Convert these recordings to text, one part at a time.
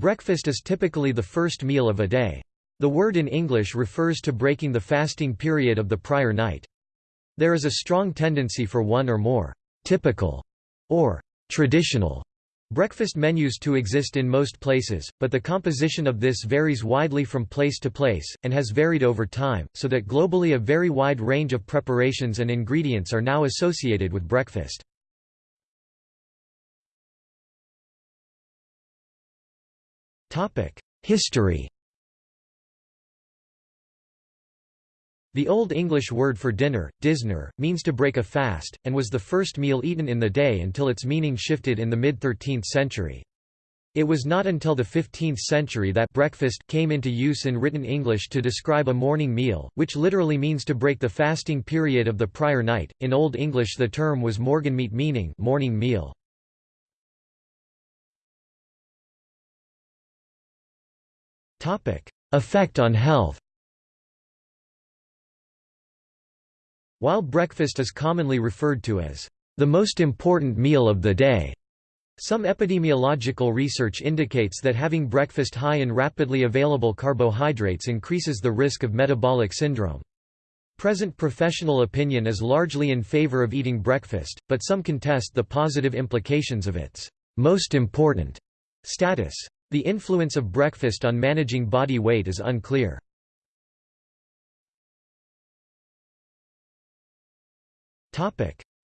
Breakfast is typically the first meal of a day. The word in English refers to breaking the fasting period of the prior night. There is a strong tendency for one or more typical or traditional breakfast menus to exist in most places, but the composition of this varies widely from place to place, and has varied over time, so that globally a very wide range of preparations and ingredients are now associated with breakfast. History The Old English word for dinner, disner, means to break a fast, and was the first meal eaten in the day until its meaning shifted in the mid-13th century. It was not until the 15th century that breakfast came into use in written English to describe a morning meal, which literally means to break the fasting period of the prior night. In Old English the term was morgenmete meaning morning meal. Effect on health While breakfast is commonly referred to as the most important meal of the day, some epidemiological research indicates that having breakfast high in rapidly available carbohydrates increases the risk of metabolic syndrome. Present professional opinion is largely in favor of eating breakfast, but some contest the positive implications of its most important status. The influence of breakfast on managing body weight is unclear.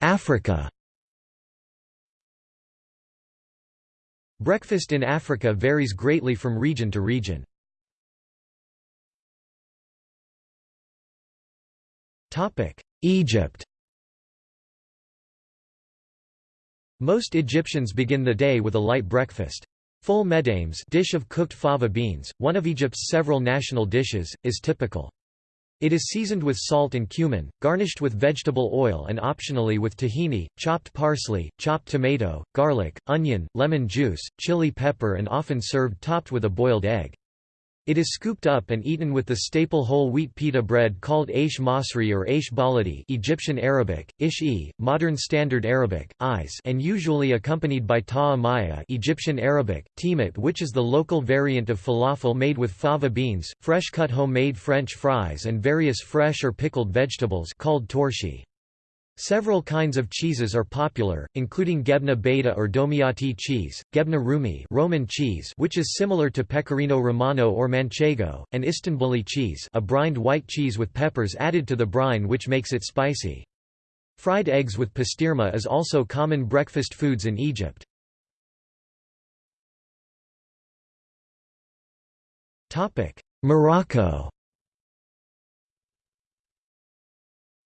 Africa Breakfast in Africa varies greatly from region to region. Egypt Most Egyptians begin the day with a light breakfast. Ful medames dish of cooked fava beans, one of Egypt's several national dishes, is typical. It is seasoned with salt and cumin, garnished with vegetable oil and optionally with tahini, chopped parsley, chopped tomato, garlic, onion, lemon juice, chili pepper and often served topped with a boiled egg. It is scooped up and eaten with the staple whole wheat pita bread called aish masri or aish baladi Egyptian Arabic, ish-e, modern Standard Arabic, is and usually accompanied by ta'a maya Egyptian Arabic, timat which is the local variant of falafel made with fava beans, fresh-cut homemade French fries and various fresh or pickled vegetables called torshi. Several kinds of cheeses are popular, including Gebna Beta or Domiati cheese, Gebna Rumi Roman cheese which is similar to Pecorino Romano or Manchego, and Istanbuli cheese a brined white cheese with peppers added to the brine which makes it spicy. Fried eggs with pastirma is also common breakfast foods in Egypt. Morocco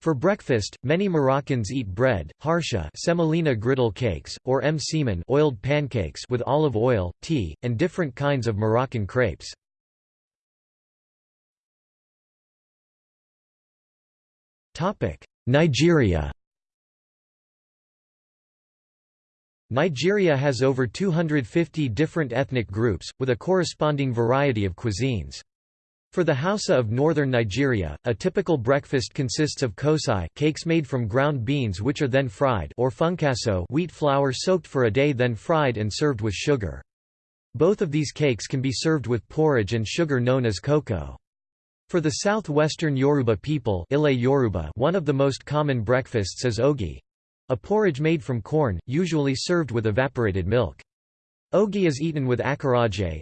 For breakfast, many Moroccans eat bread, harsha semolina griddle cakes, or msemen oiled pancakes with olive oil, tea, and different kinds of Moroccan crepes. Nigeria Nigeria has over 250 different ethnic groups, with a corresponding variety of cuisines. For the Hausa of northern Nigeria, a typical breakfast consists of kosai cakes made from ground beans which are then fried or funkaso wheat flour soaked for a day then fried and served with sugar. Both of these cakes can be served with porridge and sugar known as cocoa. For the southwestern Yoruba people Yoruba, one of the most common breakfasts is ogi—a porridge made from corn, usually served with evaporated milk. Ogi is eaten with akaraje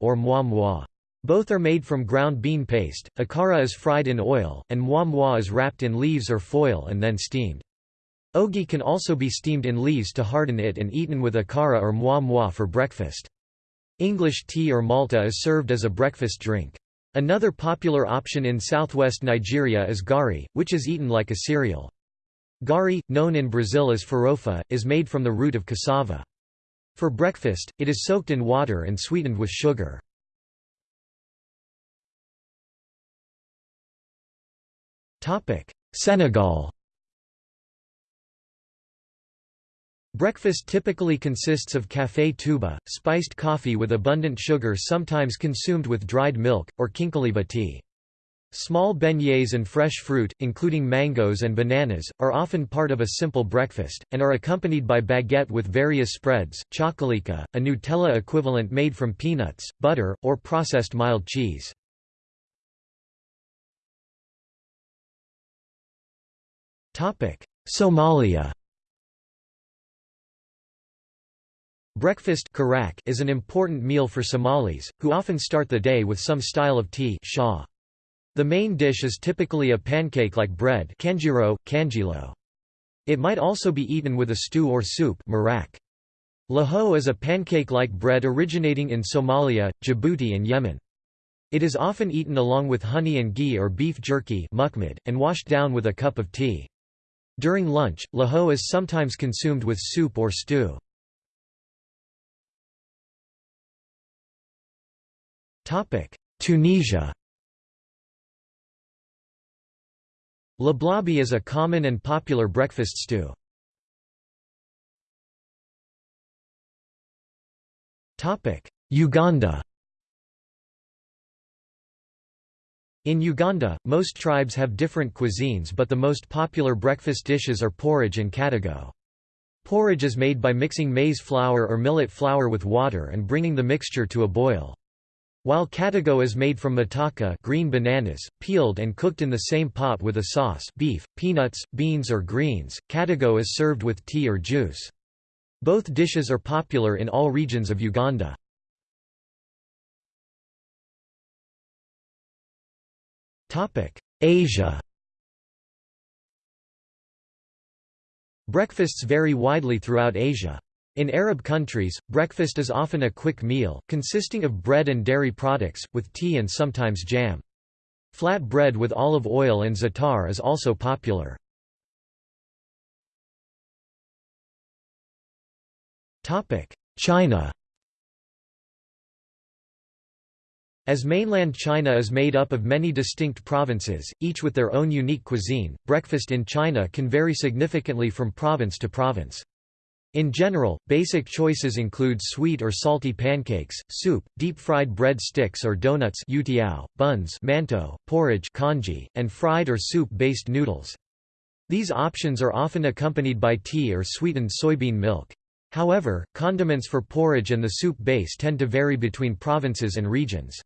or moi moi. Both are made from ground bean paste, akara is fried in oil, and moi is wrapped in leaves or foil and then steamed. Ogi can also be steamed in leaves to harden it and eaten with akara or moi for breakfast. English tea or malta is served as a breakfast drink. Another popular option in southwest Nigeria is gari, which is eaten like a cereal. Gari, known in Brazil as farofa, is made from the root of cassava. For breakfast, it is soaked in water and sweetened with sugar. Senegal Breakfast typically consists of café touba, spiced coffee with abundant sugar sometimes consumed with dried milk, or kinkeliba tea. Small beignets and fresh fruit, including mangoes and bananas, are often part of a simple breakfast, and are accompanied by baguette with various spreads, chocolika, a Nutella equivalent made from peanuts, butter, or processed mild cheese. Somalia Breakfast is an important meal for Somalis, who often start the day with some style of tea. The main dish is typically a pancake-like bread. It might also be eaten with a stew or soup. Laho is a pancake-like bread originating in Somalia, Djibouti and Yemen. It is often eaten along with honey and ghee or beef jerky and washed down with a cup of tea. During lunch, laho is sometimes consumed with soup or stew. Tunisia Lablabi is a common and popular breakfast stew. Uganda In Uganda, most tribes have different cuisines but the most popular breakfast dishes are porridge and katogo. Porridge is made by mixing maize flour or millet flour with water and bringing the mixture to a boil. While katogo is made from mataka green bananas, peeled and cooked in the same pot with a sauce beef, peanuts, beans or greens, katogo is served with tea or juice. Both dishes are popular in all regions of Uganda. Asia Breakfasts vary widely throughout Asia. In Arab countries, breakfast is often a quick meal, consisting of bread and dairy products, with tea and sometimes jam. Flat bread with olive oil and za'atar is also popular. China As mainland China is made up of many distinct provinces, each with their own unique cuisine, breakfast in China can vary significantly from province to province. In general, basic choices include sweet or salty pancakes, soup, deep-fried bread sticks or donuts buns porridge congee, and fried or soup-based noodles. These options are often accompanied by tea or sweetened soybean milk. However, condiments for porridge and the soup base tend to vary between provinces and regions.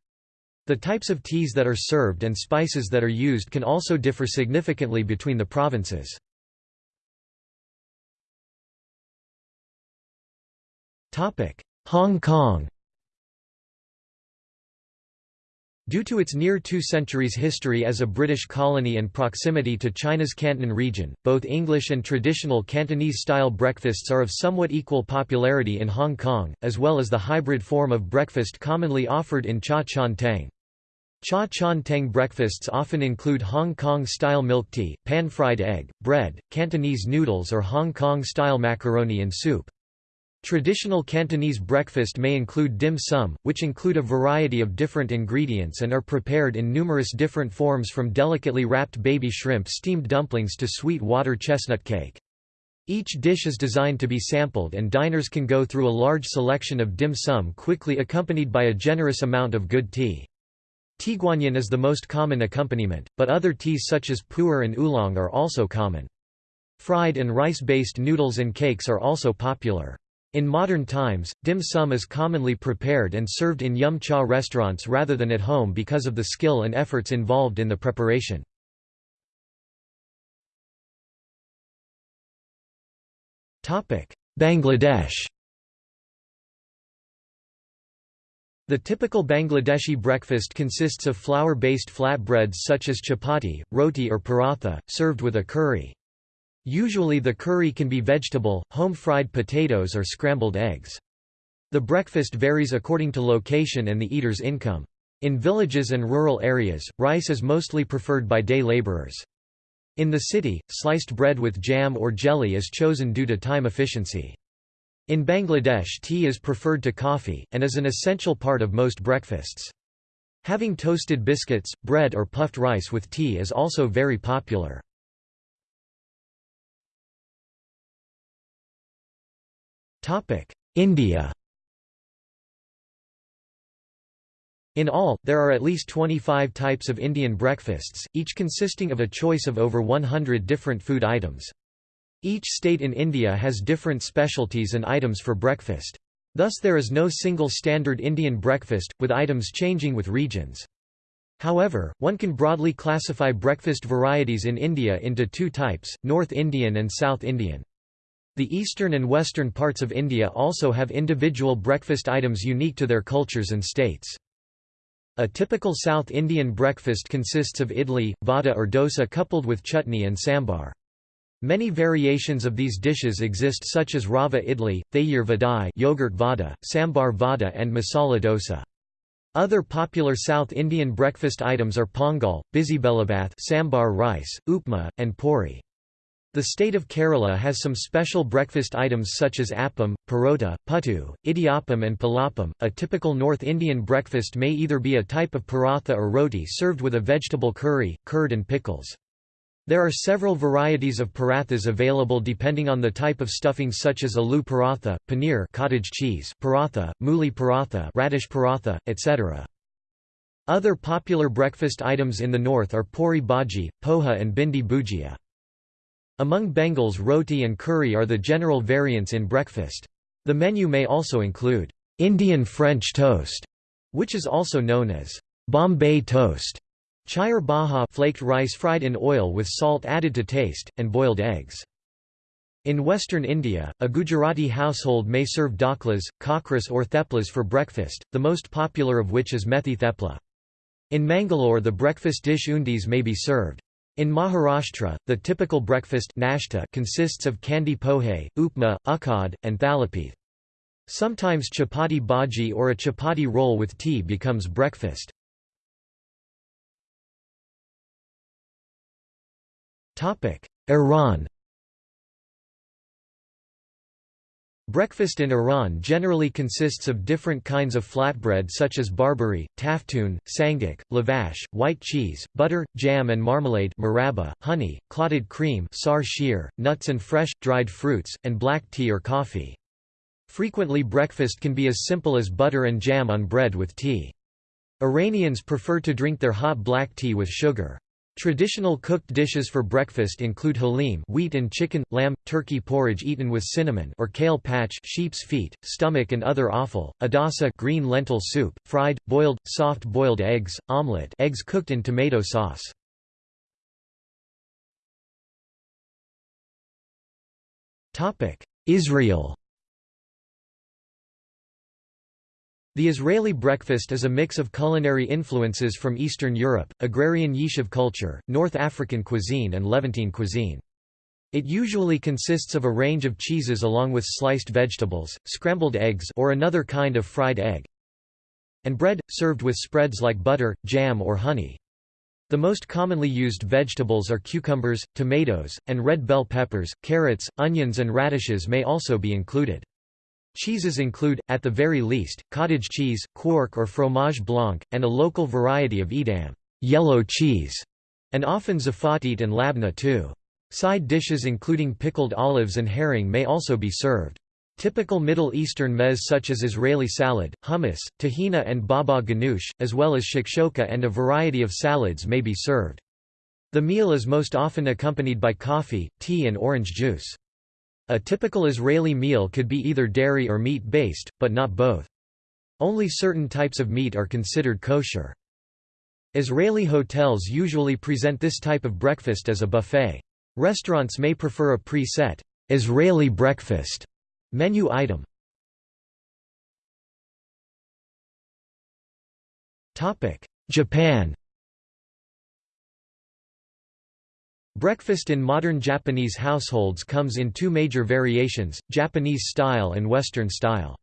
The types of teas that are served and spices that are used can also differ significantly between the provinces. Hong Kong Due to its near two centuries history as a British colony and proximity to China's Canton region, both English and traditional Cantonese-style breakfasts are of somewhat equal popularity in Hong Kong, as well as the hybrid form of breakfast commonly offered in Cha Chaan Teng. Cha Chaan Teng breakfasts often include Hong Kong-style milk tea, pan-fried egg, bread, Cantonese noodles or Hong Kong-style macaroni and soup. Traditional Cantonese breakfast may include dim sum, which include a variety of different ingredients and are prepared in numerous different forms from delicately wrapped baby shrimp steamed dumplings to sweet water chestnut cake. Each dish is designed to be sampled and diners can go through a large selection of dim sum quickly accompanied by a generous amount of good tea. Tieguanyin is the most common accompaniment, but other teas such as pu'er and oolong are also common. Fried and rice-based noodles and cakes are also popular. In modern times, dim sum is commonly prepared and served in yum cha restaurants rather than at home because of the skill and efforts involved in the preparation. Bangladesh The typical Bangladeshi breakfast consists of flour-based flatbreads such as chapati, roti or paratha, served with a curry. Usually the curry can be vegetable, home-fried potatoes or scrambled eggs. The breakfast varies according to location and the eater's income. In villages and rural areas, rice is mostly preferred by day laborers. In the city, sliced bread with jam or jelly is chosen due to time efficiency. In Bangladesh tea is preferred to coffee, and is an essential part of most breakfasts. Having toasted biscuits, bread or puffed rice with tea is also very popular. India In all, there are at least 25 types of Indian breakfasts, each consisting of a choice of over 100 different food items. Each state in India has different specialties and items for breakfast. Thus there is no single standard Indian breakfast, with items changing with regions. However, one can broadly classify breakfast varieties in India into two types, North Indian and South Indian. The eastern and western parts of India also have individual breakfast items unique to their cultures and states. A typical South Indian breakfast consists of idli, vada or dosa coupled with chutney and sambar. Many variations of these dishes exist such as rava idli, thayir vadai yogurt vada, sambar vada and masala dosa. Other popular South Indian breakfast items are pongal, bisibelabath sambar rice, upma, and puri. The state of Kerala has some special breakfast items such as appam, parota, puttu, idiyappam and palapam. A typical North Indian breakfast may either be a type of paratha or roti served with a vegetable curry, curd and pickles. There are several varieties of parathas available depending on the type of stuffing such as aloo paratha, paneer cottage cheese, paratha, mooli paratha, radish paratha, etc. Other popular breakfast items in the north are puri bhaji, poha and bindi bhujia. Among Bengals roti and curry are the general variants in breakfast. The menu may also include Indian French toast, which is also known as Bombay toast, chair baha flaked rice fried in oil with salt added to taste, and boiled eggs. In western India, a Gujarati household may serve dhoklas, khakhras or theplas for breakfast, the most popular of which is methi thepla. In Mangalore the breakfast dish undis may be served. In Maharashtra, the typical breakfast nashta consists of kanda pohe, upma, ukhad, and thalipeeth. Sometimes chapati bhaji or a chapati roll with tea becomes breakfast. Iran Breakfast in Iran generally consists of different kinds of flatbread such as barbari, taftoon, sangak, lavash, white cheese, butter, jam and marmalade maraba, honey, clotted cream sar sheer, nuts and fresh, dried fruits, and black tea or coffee. Frequently breakfast can be as simple as butter and jam on bread with tea. Iranians prefer to drink their hot black tea with sugar. Traditional cooked dishes for breakfast include halim wheat and chicken, lamb, turkey porridge eaten with cinnamon or kaleh pacheh sheep's feet, stomach and other offal, adasa green lentil soup, fried, boiled, soft-boiled eggs, omelette eggs cooked in tomato sauce. Israel The Israeli breakfast is a mix of culinary influences from Eastern Europe, agrarian Yishuv culture, North African cuisine and Levantine cuisine. It usually consists of a range of cheeses along with sliced vegetables, scrambled eggs or another kind of fried egg, and bread, served with spreads like butter, jam or honey. The most commonly used vegetables are cucumbers, tomatoes, and red bell peppers, carrots, onions and radishes may also be included. Cheeses include, at the very least, cottage cheese, quark or fromage blanc, and a local variety of Edam yellow cheese, and often zafatit and labna too. Side dishes including pickled olives and herring may also be served. Typical Middle Eastern mez such as Israeli salad, hummus, tahina and baba ganoush, as well as shakshoka and a variety of salads may be served. The meal is most often accompanied by coffee, tea and orange juice. A typical Israeli meal could be either dairy or meat-based, but not both. Only certain types of meat are considered kosher. Israeli hotels usually present this type of breakfast as a buffet. Restaurants may prefer a pre-set Israeli breakfast menu item. Japan Breakfast in modern Japanese households comes in two major variations, Japanese style and Western style.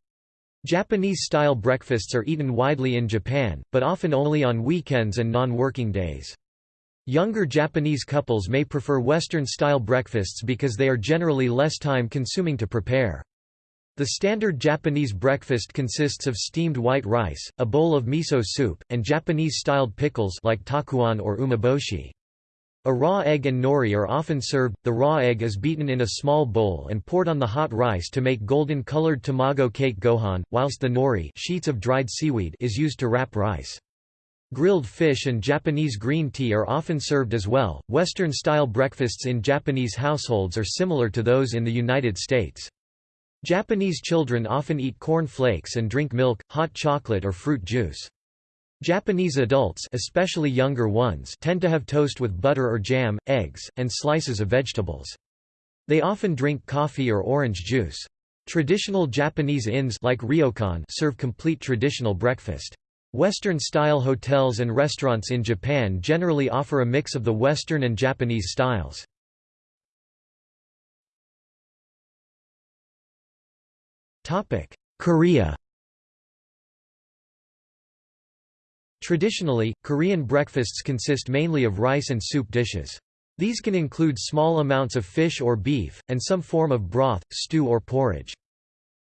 Japanese-style breakfasts are eaten widely in Japan, but often only on weekends and non-working days. Younger Japanese couples may prefer Western-style breakfasts because they are generally less time-consuming to prepare. The standard Japanese breakfast consists of steamed white rice, a bowl of miso soup, and Japanese-styled pickles like takuan or umeboshi. A raw egg and nori are often served. The raw egg is beaten in a small bowl and poured on the hot rice to make golden-colored tamago kake gohan, whilst the nori sheets of dried seaweed is used to wrap rice. Grilled fish and Japanese green tea are often served as well. Western style breakfasts in Japanese households are similar to those in the United States. Japanese children often eat corn flakes and drink milk, hot chocolate or fruit juice. Japanese adults especially younger ones tend to have toast with butter or jam, eggs, and slices of vegetables. They often drink coffee or orange juice. Traditional Japanese inns like ryokan serve complete traditional breakfast. Western-style hotels and restaurants in Japan generally offer a mix of the Western and Japanese styles. Korea Traditionally, Korean breakfasts consist mainly of rice and soup dishes. These can include small amounts of fish or beef, and some form of broth, stew or porridge.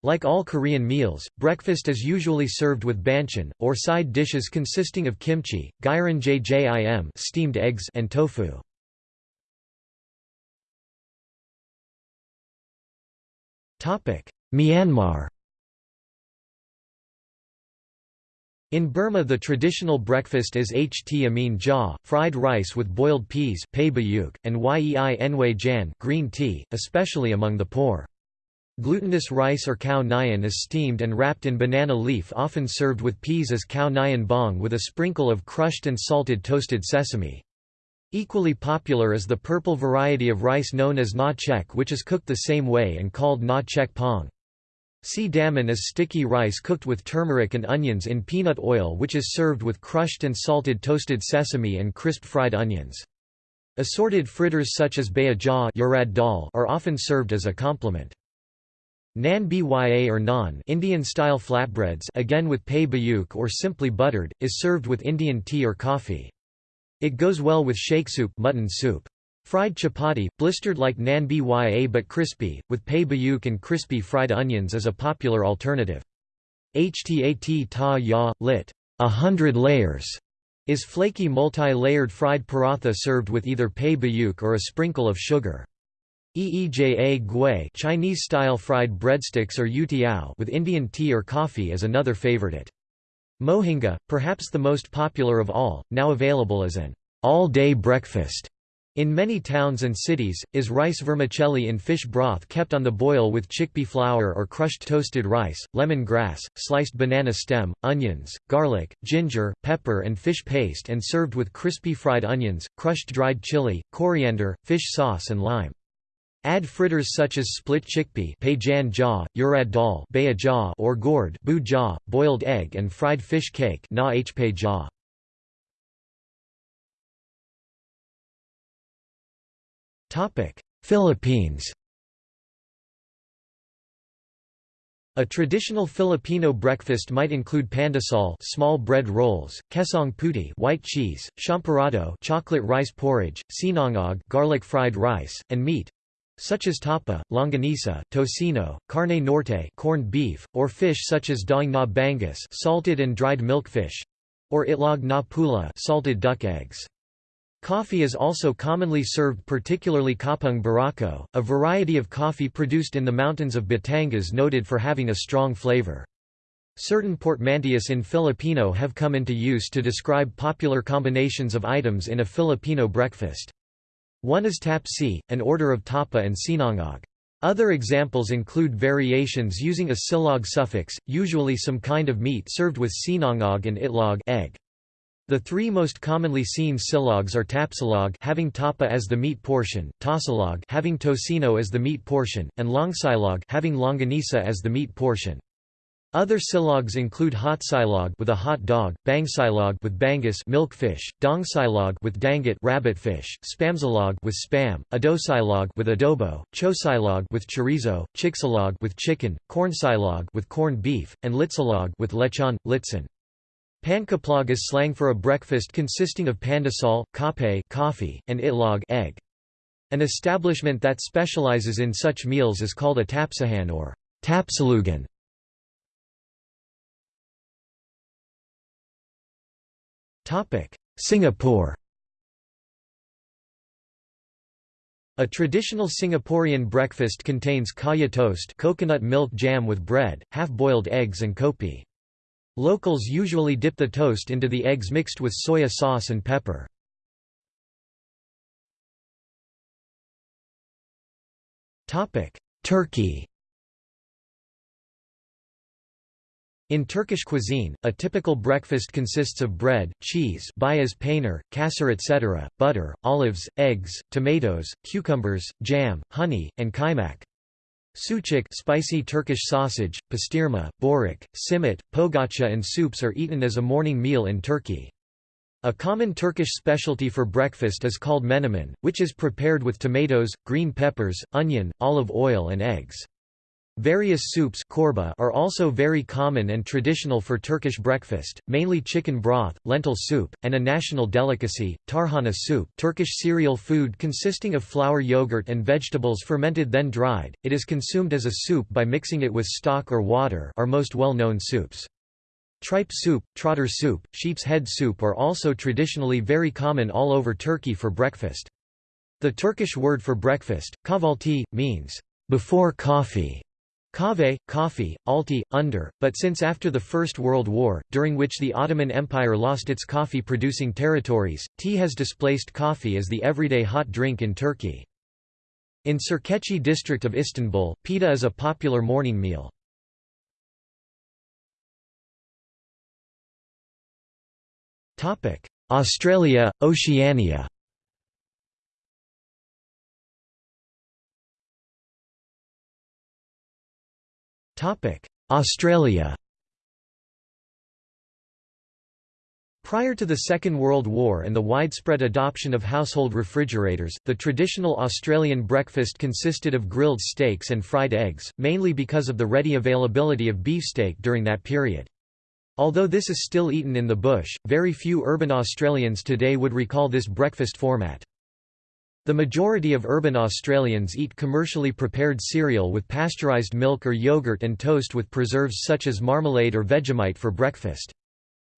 Like all Korean meals, breakfast is usually served with banchan, or side dishes consisting of kimchi, jjim steamed eggs and tofu. Myanmar In Burma the traditional breakfast is ht amin ja, fried rice with boiled peas and yei enwei jan green tea, especially among the poor. Glutinous rice or khao nyan is steamed and wrapped in banana leaf often served with peas as khao nyan bong with a sprinkle of crushed and salted toasted sesame. Equally popular is the purple variety of rice known as na chek which is cooked the same way and called na chek pong. See daman is sticky rice cooked with turmeric and onions in peanut oil which is served with crushed and salted toasted sesame and crisp fried onions. Assorted fritters such as baya jaw are often served as a complement. Nan bya or naan Indian-style flatbreads again with pay bayuk or simply buttered, is served with Indian tea or coffee. It goes well with shake soup, mutton soup. Fried chapati, blistered like nan bya but crispy, with pay bayuk and crispy fried onions is a popular alternative. Htat ta ya, lit. A hundred layers, is flaky multi-layered fried paratha served with either pay bayuk or a sprinkle of sugar. Eeja gui Chinese-style fried breadsticks or youtiao with Indian tea or coffee is another favorite. Mohinga, perhaps the most popular of all, now available as an all-day breakfast in many towns and cities, is rice vermicelli in fish broth kept on the boil with chickpea flour or crushed toasted rice, lemon grass, sliced banana stem, onions, garlic, ginger, pepper and fish paste and served with crispy fried onions, crushed dried chili, coriander, fish sauce and lime. Add fritters such as split chickpea jaw, urad dal or gourd boiled egg and fried fish cake na jaw. Philippines A traditional Filipino breakfast might include pandesal small bread rolls, kesong puti white cheese, champorado chocolate rice porridge, sinangag garlic fried rice, and meat such as tapa, longanisa, tocino, carne norte corned beef, or fish such as daing na bangus salted and dried milkfish, or itlog na pula salted duck eggs. Coffee is also commonly served particularly kapeng barako, a variety of coffee produced in the mountains of Batangas noted for having a strong flavor. Certain portmanteaus in Filipino have come into use to describe popular combinations of items in a Filipino breakfast. One is tapsi, an order of tapa and sinangag. Other examples include variations using a silog suffix, usually some kind of meat served with sinangag and itlog egg. The three most commonly seen silogs are tapsilog having tapa as the meat portion, tosilog having tocino as the meat portion, and longsilog having longanisa as the meat portion. Other silogs include hot silog with a hot dog, bangsilog with bangus milkfish, dongsilog with danggit rabbitfish, spamsilog with spam, adosilog with adobo, chosilog with chorizo, chiksilog with chicken, cornsilog with corned beef, and litsilog with lechon, litson. Pankaplog is slang for a breakfast consisting of pandesal, kape coffee, and itlog egg. An establishment that specializes in such meals is called a tapsahan or tapsilogan. Singapore A traditional Singaporean breakfast contains kaya toast coconut milk jam with bread, half-boiled eggs and kopi. Locals usually dip the toast into the eggs mixed with soya sauce and pepper. Turkey In Turkish cuisine, a typical breakfast consists of bread, cheese beyaz peynir, kaşar etc., butter, olives, eggs, tomatoes, cucumbers, jam, honey, and kaymak. Sucuk spicy Turkish sausage, pastirma, börek, simit, pogaça and soups are eaten as a morning meal in Turkey. A common Turkish specialty for breakfast is called menemen, which is prepared with tomatoes, green peppers, onion, olive oil and eggs. Various soups çorba are also very common and traditional for Turkish breakfast, mainly chicken broth, lentil soup, and a national delicacy, tarhana soup Turkish cereal food consisting of flour yogurt and vegetables fermented then dried, it is consumed as a soup by mixing it with stock or water are most well-known soups. Tripe soup, trotter soup, sheep's head soup are also traditionally very common all over Turkey for breakfast. The Turkish word for breakfast, kahvaltı, means, before coffee. Kahve, coffee, alti, under, but since after the First World War, during which the Ottoman Empire lost its coffee-producing territories, tea has displaced coffee as the everyday hot drink in Turkey. In Sirkeci district of Istanbul, pita is a popular morning meal. Australia, Oceania Australia Prior to the Second World War and the widespread adoption of household refrigerators, the traditional Australian breakfast consisted of grilled steaks and fried eggs, mainly because of the ready availability of beefsteak during that period. Although this is still eaten in the bush, very few urban Australians today would recall this breakfast format. The majority of urban Australians eat commercially prepared cereal with pasteurised milk or yogurt and toast with preserves such as marmalade or Vegemite for breakfast.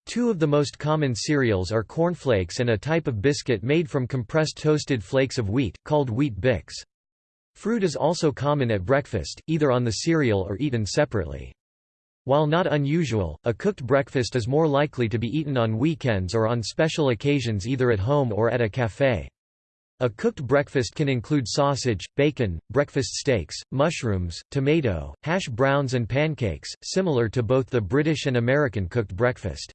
Two of the most common cereals are cornflakes and a type of biscuit made from compressed toasted flakes of wheat, called Weet-Bix. Fruit is also common at breakfast, either on the cereal or eaten separately. While not unusual, a cooked breakfast is more likely to be eaten on weekends or on special occasions either at home or at a café. A cooked breakfast can include sausage, bacon, breakfast steaks, mushrooms, tomato, hash browns and pancakes, similar to both the British and American cooked breakfast.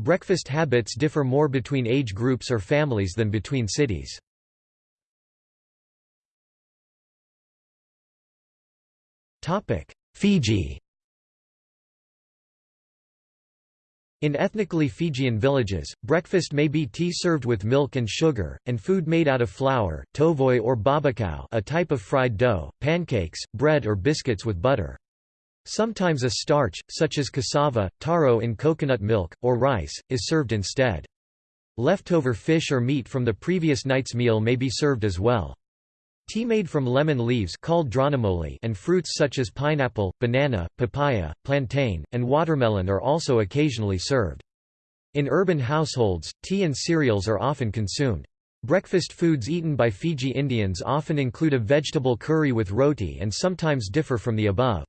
Breakfast habits differ more between age groups or families than between cities. Fiji In ethnically Fijian villages, breakfast may be tea served with milk and sugar, and food made out of flour, tovoi or babakau a type of fried dough, pancakes, bread or biscuits with butter. Sometimes a starch, such as cassava, taro in coconut milk, or rice, is served instead. Leftover fish or meat from the previous night's meal may be served as well. Tea made from lemon leaves called and fruits such as pineapple, banana, papaya, plantain, and watermelon are also occasionally served. In urban households, tea and cereals are often consumed. Breakfast foods eaten by Fiji Indians often include a vegetable curry with roti and sometimes differ from the above.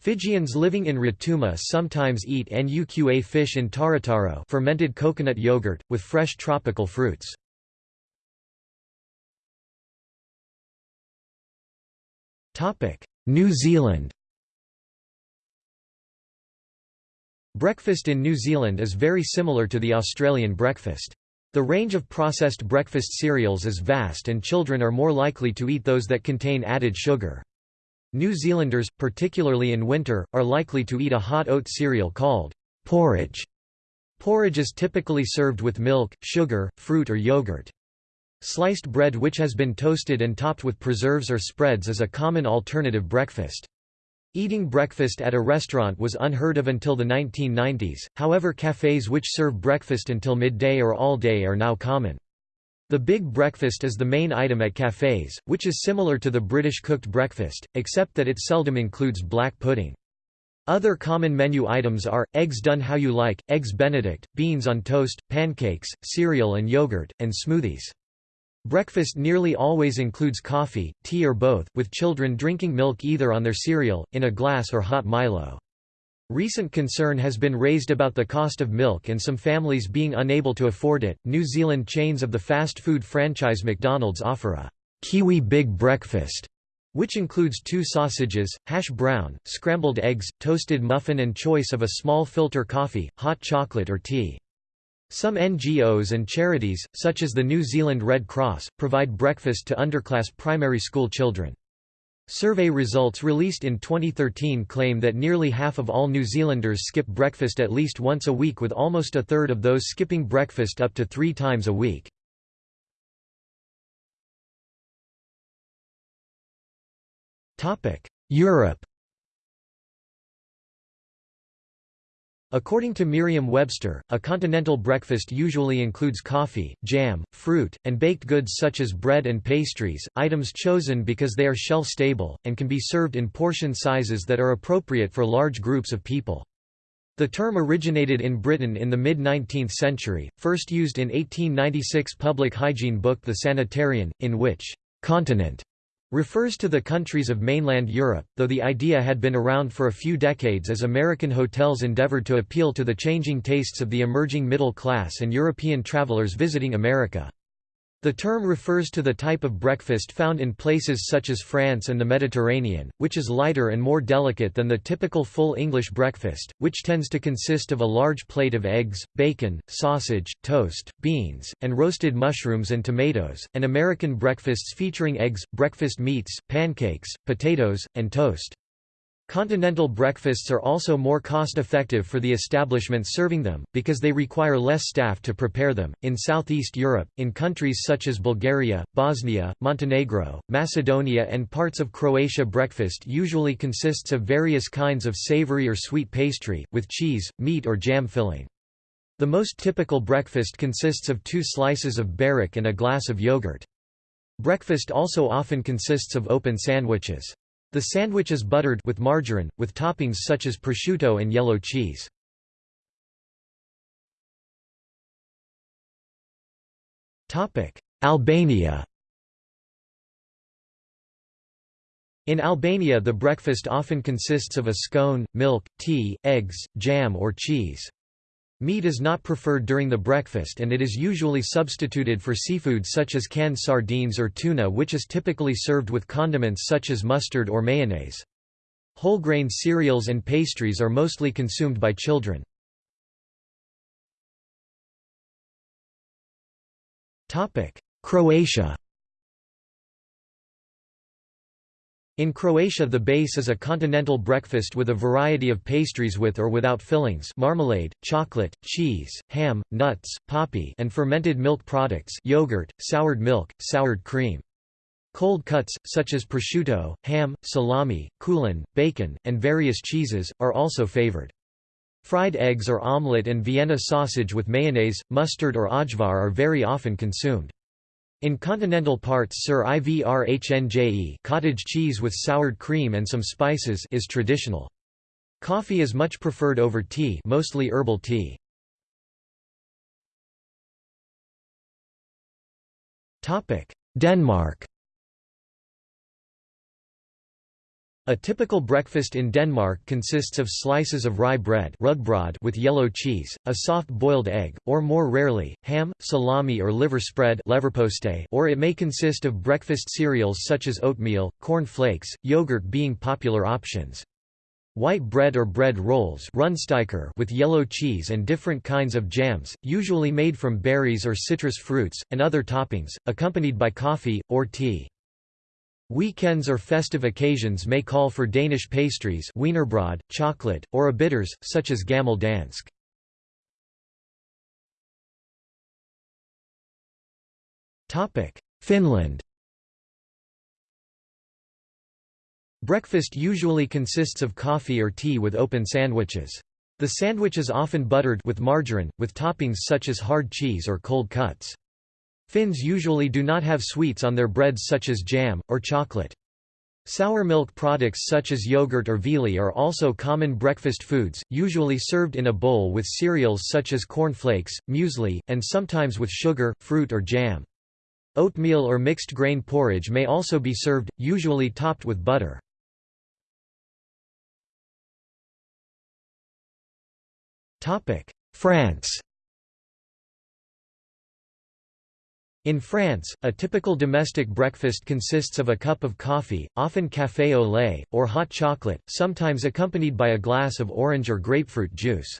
Fijians living in Rotuma sometimes eat nuqa fish in tarataro fermented coconut yogurt, with fresh tropical fruits. New Zealand Breakfast in New Zealand is very similar to the Australian breakfast. The range of processed breakfast cereals is vast and children are more likely to eat those that contain added sugar. New Zealanders, particularly in winter, are likely to eat a hot oat cereal called porridge. Porridge is typically served with milk, sugar, fruit or yogurt. Sliced bread which has been toasted and topped with preserves or spreads is a common alternative breakfast. Eating breakfast at a restaurant was unheard of until the 1990s, however cafes which serve breakfast until midday or all day are now common. The big breakfast is the main item at cafes, which is similar to the British cooked breakfast, except that it seldom includes black pudding. Other common menu items are, eggs done how you like, eggs benedict, beans on toast, pancakes, cereal and yogurt, and smoothies. Breakfast nearly always includes coffee, tea or both, with children drinking milk either on their cereal, in a glass or hot Milo. Recent concern has been raised about the cost of milk and some families being unable to afford it. New Zealand chains of the fast food franchise McDonald's offer a Kiwi Big Breakfast, which includes two sausages, hash brown, scrambled eggs, toasted muffin, and choice of a small filter coffee, hot chocolate, or tea. Some NGOs and charities, such as the New Zealand Red Cross, provide breakfast to underclass primary school children. Survey results released in 2013 claim that nearly half of all New Zealanders skip breakfast at least once a week with almost a third of those skipping breakfast up to three times a week. Europe According to Merriam-Webster, a continental breakfast usually includes coffee, jam, fruit, and baked goods such as bread and pastries, items chosen because they are shelf-stable, and can be served in portion sizes that are appropriate for large groups of people. The term originated in Britain in the mid-19th century, first used in 1896 public hygiene book The Sanitarian, in which «continent» refers to the countries of mainland Europe, though the idea had been around for a few decades as American hotels endeavored to appeal to the changing tastes of the emerging middle class and European travelers visiting America. The term refers to the type of breakfast found in places such as France and the Mediterranean, which is lighter and more delicate than the typical full English breakfast, which tends to consist of a large plate of eggs, bacon, sausage, toast, beans, and roasted mushrooms and tomatoes, and American breakfasts featuring eggs, breakfast meats, pancakes, potatoes, and toast. Continental breakfasts are also more cost-effective for the establishments serving them, because they require less staff to prepare them. In Southeast Europe, in countries such as Bulgaria, Bosnia, Montenegro, Macedonia, and parts of Croatia, breakfast usually consists of various kinds of savory or sweet pastry, with cheese, meat, or jam filling. The most typical breakfast consists of two slices of berek and a glass of yogurt. Breakfast also often consists of open sandwiches. The sandwich is buttered with margarine, with toppings such as prosciutto and yellow cheese. Albania In Albania the breakfast often consists of a scone, milk, tea, eggs, jam or cheese. Meat is not preferred during the breakfast and it is usually substituted for seafood such as canned sardines or tuna which is typically served with condiments such as mustard or mayonnaise. Whole grain cereals and pastries are mostly consumed by children. Croatia In Croatia the base is a continental breakfast with a variety of pastries with or without fillings marmalade, chocolate, cheese, ham, nuts, poppy and fermented milk products yogurt, soured milk, soured cream. Cold cuts, such as prosciutto, ham, salami, kulen, bacon, and various cheeses, are also favored. Fried eggs or omelette and Vienna sausage with mayonnaise, mustard or ajvar are very often consumed. In continental parts sir i vrhnje cottage cheese with soured cream and some spices is traditional. Coffee is much preferred over tea mostly herbal tea. Denmark A typical breakfast in Denmark consists of slices of rye bread with yellow cheese, a soft boiled egg, or more rarely, ham, salami or liver spread or it may consist of breakfast cereals such as oatmeal, corn flakes, yogurt being popular options. White bread or bread rolls with yellow cheese and different kinds of jams, usually made from berries or citrus fruits, and other toppings, accompanied by coffee, or tea. Weekends or festive occasions may call for Danish pastries wienerbrød, chocolate, or a bitters, such as gammel dansk. Finland Breakfast usually consists of coffee or tea with open sandwiches. The sandwich is often buttered with margarine, with toppings such as hard cheese or cold cuts. Finns usually do not have sweets on their breads such as jam, or chocolate. Sour milk products such as yogurt or viili are also common breakfast foods, usually served in a bowl with cereals such as corn flakes, muesli, and sometimes with sugar, fruit or jam. Oatmeal or mixed grain porridge may also be served, usually topped with butter. France In France, a typical domestic breakfast consists of a cup of coffee, often café au lait, or hot chocolate, sometimes accompanied by a glass of orange or grapefruit juice.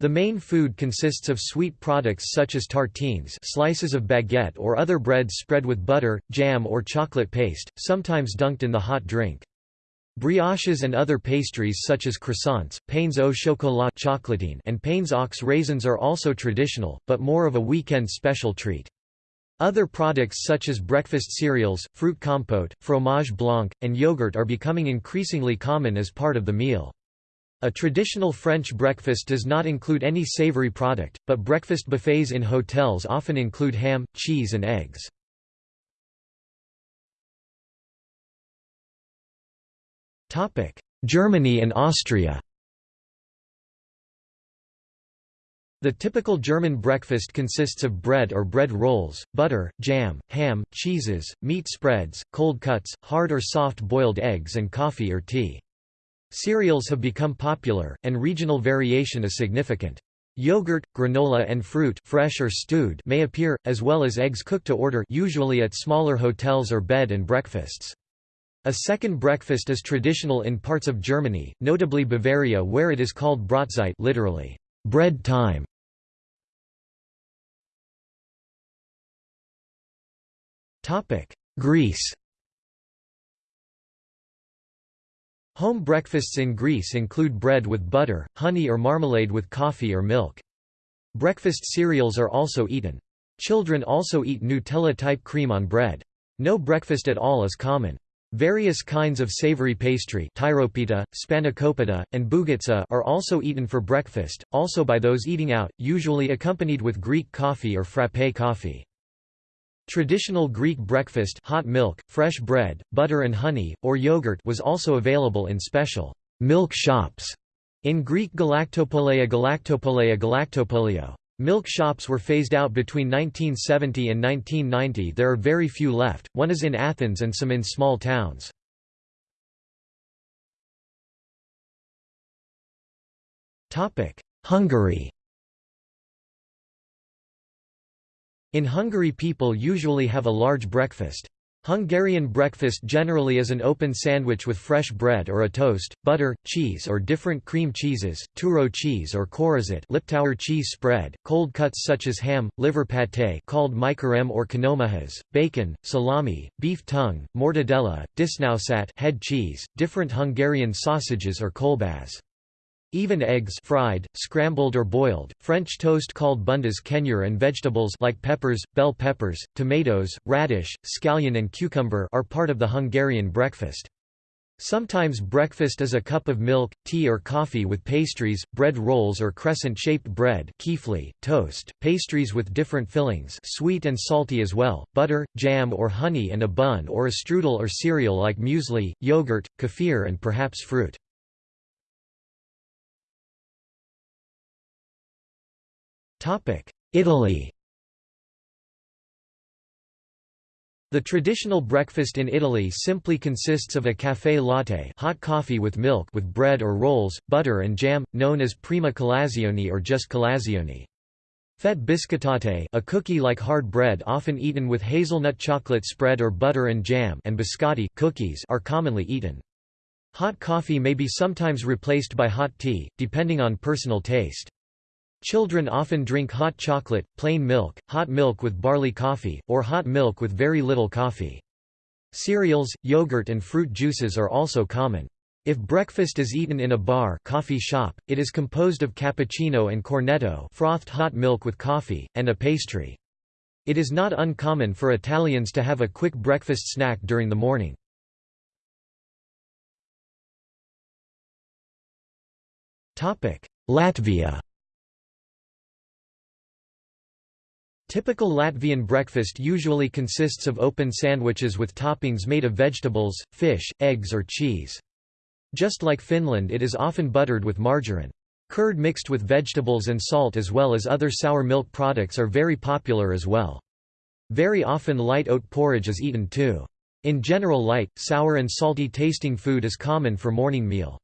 The main food consists of sweet products such as tartines slices of baguette or other breads spread with butter, jam or chocolate paste, sometimes dunked in the hot drink. Brioches and other pastries such as croissants, pains au chocolat chocolatine and pains aux raisins are also traditional, but more of a weekend special treat. Other products such as breakfast cereals, fruit compote, fromage blanc, and yogurt are becoming increasingly common as part of the meal. A traditional French breakfast does not include any savory product, but breakfast buffets in hotels often include ham, cheese and eggs. Germany and Austria The typical German breakfast consists of bread or bread rolls, butter, jam, ham, cheeses, meat spreads, cold cuts, hard or soft boiled eggs and coffee or tea. Cereals have become popular, and regional variation is significant. Yogurt, granola and fruit fresh or stewed may appear, as well as eggs cooked to order usually at smaller hotels or bed and breakfasts. A second breakfast is traditional in parts of Germany, notably Bavaria where it is called Brotzeit literally, bread time. Greece Home breakfasts in Greece include bread with butter, honey or marmalade with coffee or milk. Breakfast cereals are also eaten. Children also eat Nutella-type cream on bread. No breakfast at all is common. Various kinds of savory pastry tyropita, spanakopita, and bougatsa are also eaten for breakfast, also by those eating out, usually accompanied with Greek coffee or frappé coffee. Traditional Greek breakfast hot milk, fresh bread, butter and honey, or yogurt was also available in special milk shops in Greek galactopoleia galactopoleia galactopolio. Milk shops were phased out between 1970 and 1990 there are very few left, one is in Athens and some in small towns. Hungary In Hungary people usually have a large breakfast. Hungarian breakfast generally is an open sandwich with fresh bread or a toast, butter, cheese or different cream cheeses, túró cheese or körözött Liptauer cheese spread, cold cuts such as ham, liver pâté called májkrém or kenőmájas, bacon, salami, beef tongue, mortadella, disznósajt head cheese, different Hungarian sausages or kolbász. Even eggs fried, scrambled or boiled, French toast called bundás kenyér and vegetables like peppers, bell peppers, tomatoes, radish, scallion and cucumber are part of the Hungarian breakfast. Sometimes breakfast is a cup of milk, tea or coffee with pastries, bread rolls or crescent-shaped bread kifli, toast, pastries with different fillings sweet and salty as well, butter, jam or honey and a bun or a strudel or cereal like muesli, yogurt, kefir and perhaps fruit. Italy The traditional breakfast in Italy simply consists of a café latte hot coffee with milk with bread or rolls, butter and jam, known as prima colazione or just colazione. Fette biscottate a cookie-like hard bread often eaten with hazelnut chocolate spread or butter and jam and biscotti cookies are commonly eaten. Hot coffee may be sometimes replaced by hot tea, depending on personal taste. Children often drink hot chocolate, plain milk, hot milk with barley coffee, or hot milk with very little coffee. Cereals, yogurt and fruit juices are also common. If breakfast is eaten in a bar coffee shop, it is composed of cappuccino and cornetto frothed hot milk with coffee, and a pastry. It is not uncommon for Italians to have a quick breakfast snack during the morning. Latvia Typical Latvian breakfast usually consists of open sandwiches with toppings made of vegetables, fish, eggs or cheese. Just like Finland it is often buttered with margarine. Curd mixed with vegetables and salt as well as other sour milk products are very popular as well. Very often light oat porridge is eaten too. In general light, sour and salty tasting food is common for morning meal.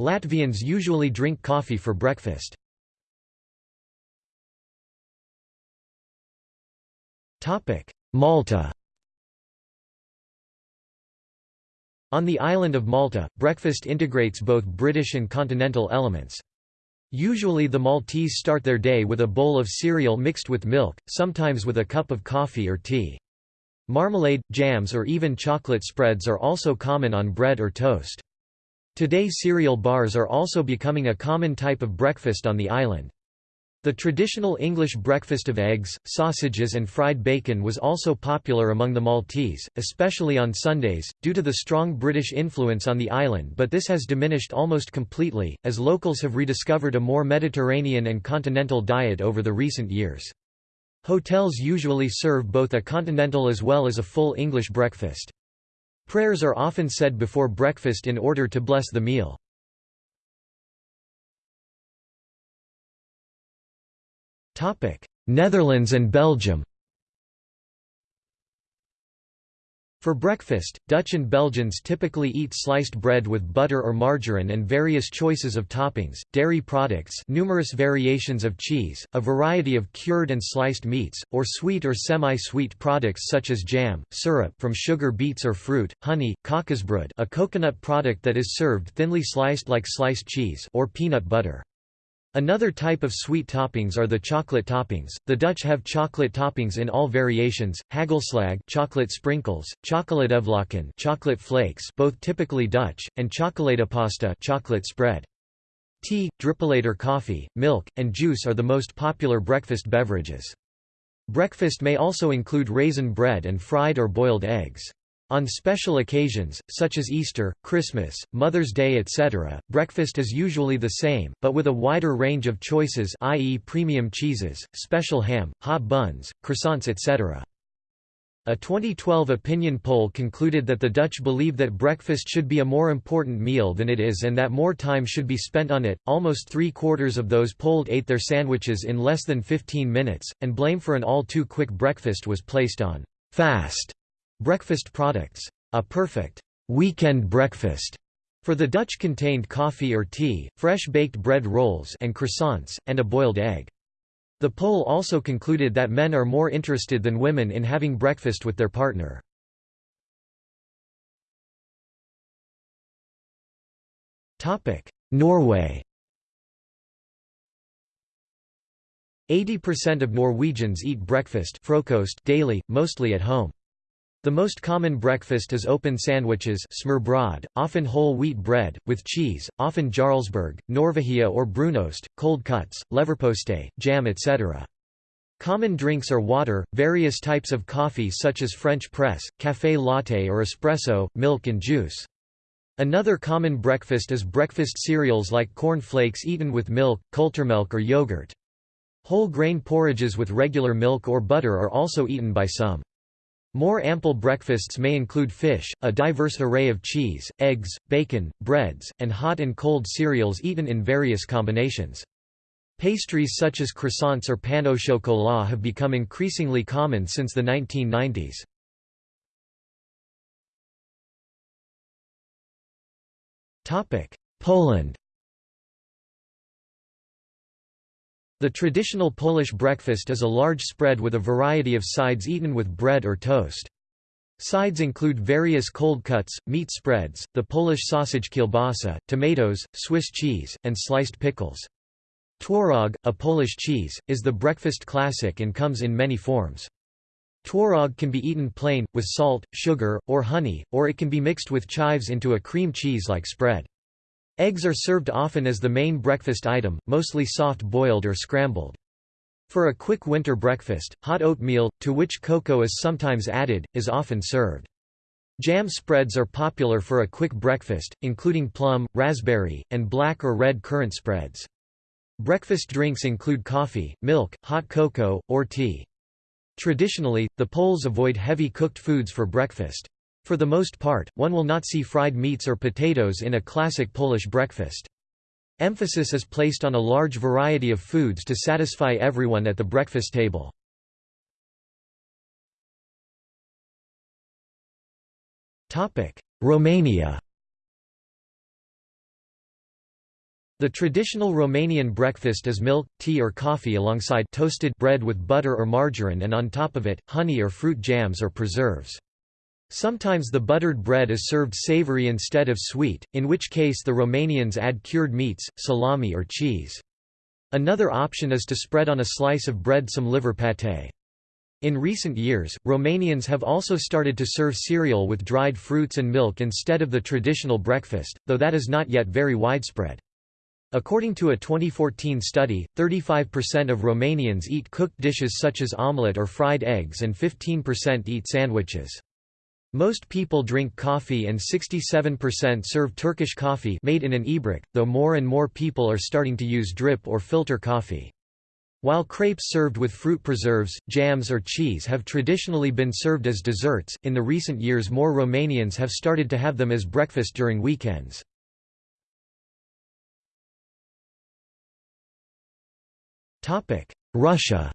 Latvians usually drink coffee for breakfast. Malta On the island of Malta, breakfast integrates both British and continental elements. Usually the Maltese start their day with a bowl of cereal mixed with milk, sometimes with a cup of coffee or tea. Marmalade, jams or even chocolate spreads are also common on bread or toast. Today cereal bars are also becoming a common type of breakfast on the island. The traditional English breakfast of eggs, sausages and fried bacon was also popular among the Maltese, especially on Sundays, due to the strong British influence on the island but this has diminished almost completely, as locals have rediscovered a more Mediterranean and continental diet over the recent years. Hotels usually serve both a continental as well as a full English breakfast. Prayers are often said before breakfast in order to bless the meal. Netherlands and Belgium For breakfast, Dutch and Belgians typically eat sliced bread with butter or margarine and various choices of toppings, dairy products numerous variations of cheese, a variety of cured and sliced meats, or sweet or semi-sweet products such as jam, syrup from sugar beets or fruit, honey, kokosbrood a coconut product that is served thinly sliced like sliced cheese or peanut butter. Another type of sweet toppings are the chocolate toppings. The Dutch have chocolate toppings in all variations: hagelslag, chocolate sprinkles, chocoladevlokken, chocolate flakes, both typically Dutch, and chocoladepasta, chocolate spread. Tea, drupalater coffee, milk, and juice are the most popular breakfast beverages. Breakfast may also include raisin bread and fried or boiled eggs. On special occasions, such as Easter, Christmas, Mother's Day etc., breakfast is usually the same, but with a wider range of choices i.e. premium cheeses, special ham, hot buns, croissants etc. A 2012 opinion poll concluded that the Dutch believe that breakfast should be a more important meal than it is and that more time should be spent on it. Almost three quarters of those polled ate their sandwiches in less than 15 minutes, and blame for an all too quick breakfast was placed on fast Breakfast products. A perfect weekend breakfast for the Dutch contained coffee or tea, fresh baked bread rolls and croissants, and a boiled egg. The poll also concluded that men are more interested than women in having breakfast with their partner. Norway 80% of Norwegians eat breakfast daily, mostly at home. The most common breakfast is open sandwiches smørbrød, often whole wheat bread, with cheese, often Jarlsberg, Norvegia or Brunost, cold cuts, leverpostej, jam etc. Common drinks are water, various types of coffee such as French press, café latte or espresso, milk and juice. Another common breakfast is breakfast cereals like corn flakes eaten with milk, kulturmelk or yogurt. Whole grain porridges with regular milk or butter are also eaten by some. More ample breakfasts may include fish, a diverse array of cheese, eggs, bacon, breads, and hot and cold cereals eaten in various combinations. Pastries such as croissants or pain au chocolat have become increasingly common since the 1990s. Poland The traditional Polish breakfast is a large spread with a variety of sides eaten with bread or toast. Sides include various cold cuts, meat spreads, the Polish sausage kielbasa, tomatoes, Swiss cheese, and sliced pickles. Twaróg, a Polish cheese, is the breakfast classic and comes in many forms. Twaróg can be eaten plain, with salt, sugar, or honey, or it can be mixed with chives into a cream cheese-like spread. Eggs are served often as the main breakfast item, mostly soft-boiled or scrambled. For a quick winter breakfast, hot oatmeal, to which cocoa is sometimes added, is often served. Jam spreads are popular for a quick breakfast, including plum, raspberry, and black or red currant spreads. Breakfast drinks include coffee, milk, hot cocoa, or tea. Traditionally, the Poles avoid heavy cooked foods for breakfast. For the most part, one will not see fried meats or potatoes in a classic Polish breakfast. Emphasis is placed on a large variety of foods to satisfy everyone at the breakfast table. Romania The traditional Romanian breakfast is milk, tea or coffee alongside toasted bread with butter or margarine and on top of it, honey or fruit jams or preserves. Sometimes the buttered bread is served savory instead of sweet, in which case the Romanians add cured meats, salami or cheese. Another option is to spread on a slice of bread some liver pâté. In recent years, Romanians have also started to serve cereal with dried fruits and milk instead of the traditional breakfast, though that is not yet very widespread. According to a 2014 study, 35% of Romanians eat cooked dishes such as omelette or fried eggs and 15% eat sandwiches. Most people drink coffee and 67% serve Turkish coffee made in an ibrik, though more and more people are starting to use drip or filter coffee. While crepes served with fruit preserves, jams or cheese have traditionally been served as desserts, in the recent years more Romanians have started to have them as breakfast during weekends. Russia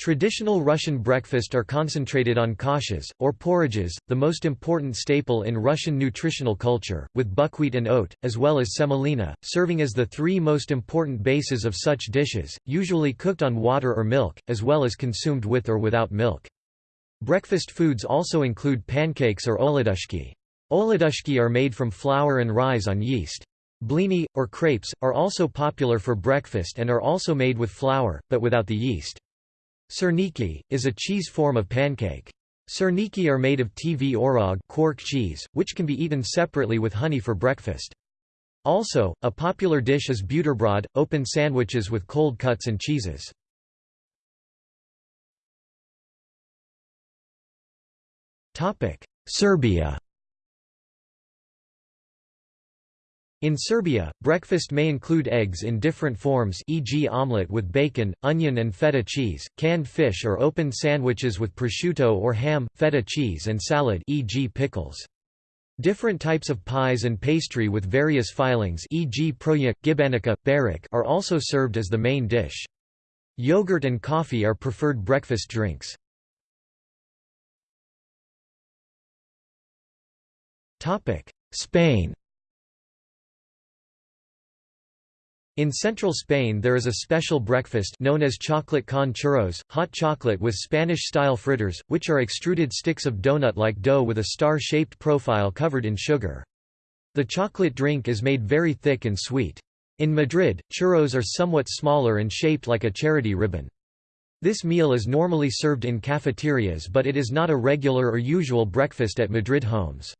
Traditional Russian breakfast are concentrated on kashas, or porridges, the most important staple in Russian nutritional culture, with buckwheat and oat, as well as semolina, serving as the three most important bases of such dishes, usually cooked on water or milk, as well as consumed with or without milk. Breakfast foods also include pancakes or oladushki. Oladushki are made from flour and rise on yeast. Blini, or crepes, are also popular for breakfast and are also made with flour, but without the yeast. Syrniki, is a cheese form of pancake. Syrniki are made of tvorog quark cheese, which can be eaten separately with honey for breakfast. Also, a popular dish is buterbrod, open sandwiches with cold cuts and cheeses. Serbia In Serbia, breakfast may include eggs in different forms e.g. omelette with bacon, onion and feta cheese, canned fish or open sandwiches with prosciutto or ham, feta cheese and salad e.g. pickles. Different types of pies and pastry with various fillings e.g. proja, gibanica, burek are also served as the main dish. Yogurt and coffee are preferred breakfast drinks. Spain In central Spain there is a special breakfast known as chocolate con churros, hot chocolate with Spanish-style fritters, which are extruded sticks of donut-like dough with a star-shaped profile covered in sugar. The chocolate drink is made very thick and sweet. In Madrid, churros are somewhat smaller and shaped like a charity ribbon. This meal is normally served in cafeterias but it is not a regular or usual breakfast at Madrid homes.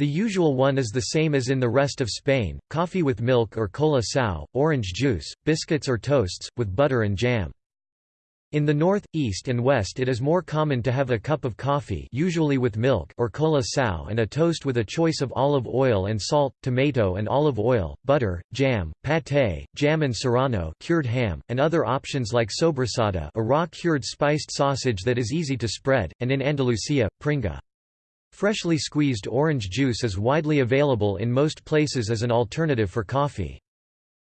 The usual one is the same as in the rest of Spain, coffee with milk or Cola Cao, orange juice, biscuits or toasts, with butter and jam. In the north, east and west it is more common to have a cup of coffee usually with milk or Cola Cao and a toast with a choice of olive oil and salt, tomato and olive oil, butter, jam, pâté, jam and serrano cured ham, and other options like sobrasada a raw cured spiced sausage that is easy to spread, and in Andalusia, pringa. Freshly squeezed orange juice is widely available in most places as an alternative for coffee.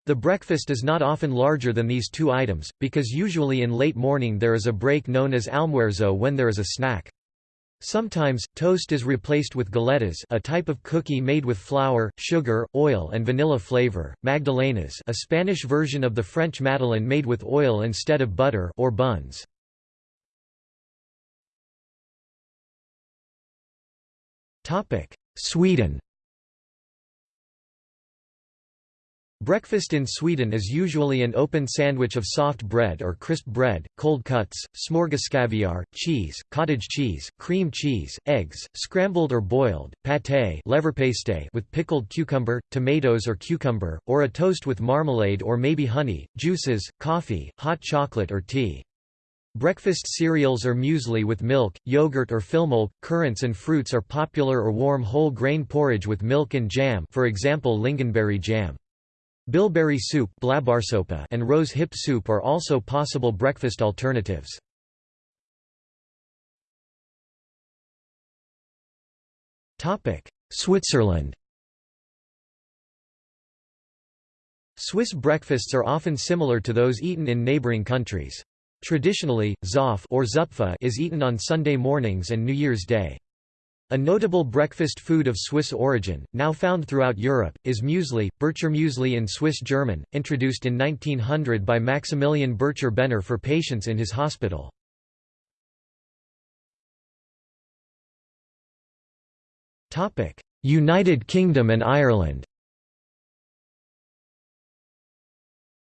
The breakfast is not often larger than these two items, because usually in late morning there is a break known as almuerzo when there is a snack. Sometimes, toast is replaced with galletas a type of cookie made with flour, sugar, oil and vanilla flavor, magdalenas a Spanish version of the French madeleine made with oil instead of butter or buns. Sweden Breakfast in Sweden is usually an open sandwich of soft bread or crisp bread, cold cuts, smörgåskaviar, cheese, cottage cheese, cream cheese, eggs, scrambled or boiled, pâté leverpastej with pickled cucumber, tomatoes or cucumber, or a toast with marmalade or maybe honey, juices, coffee, hot chocolate or tea. Breakfast cereals or muesli with milk, yogurt or filmjölk, currants and fruits are popular or warm whole grain porridge with milk and jam for example lingonberry jam. Bilberry soup and rose hip soup are also possible breakfast alternatives. Switzerland Swiss breakfasts are often similar to those eaten in neighboring countries. Traditionally, Zopf or Züpfe is eaten on Sunday mornings and New Year's Day. A notable breakfast food of Swiss origin, now found throughout Europe, is muesli, Bircher muesli in Swiss German, introduced in 1900 by Maximilian Bircher Benner for patients in his hospital. United Kingdom and Ireland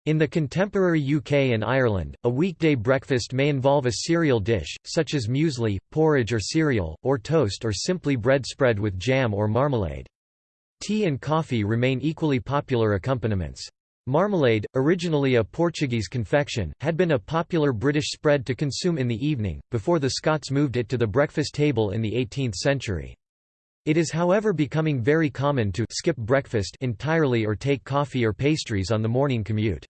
In the contemporary UK and Ireland, a weekday breakfast may involve a cereal dish, such as muesli, porridge or cereal, or toast or simply bread spread with jam or marmalade. Tea and coffee remain equally popular accompaniments. Marmalade, originally a Portuguese confection, had been a popular British spread to consume in the evening, before the Scots moved it to the breakfast table in the 18th century. It is however becoming very common to skip breakfast entirely or take coffee or pastries on the morning commute.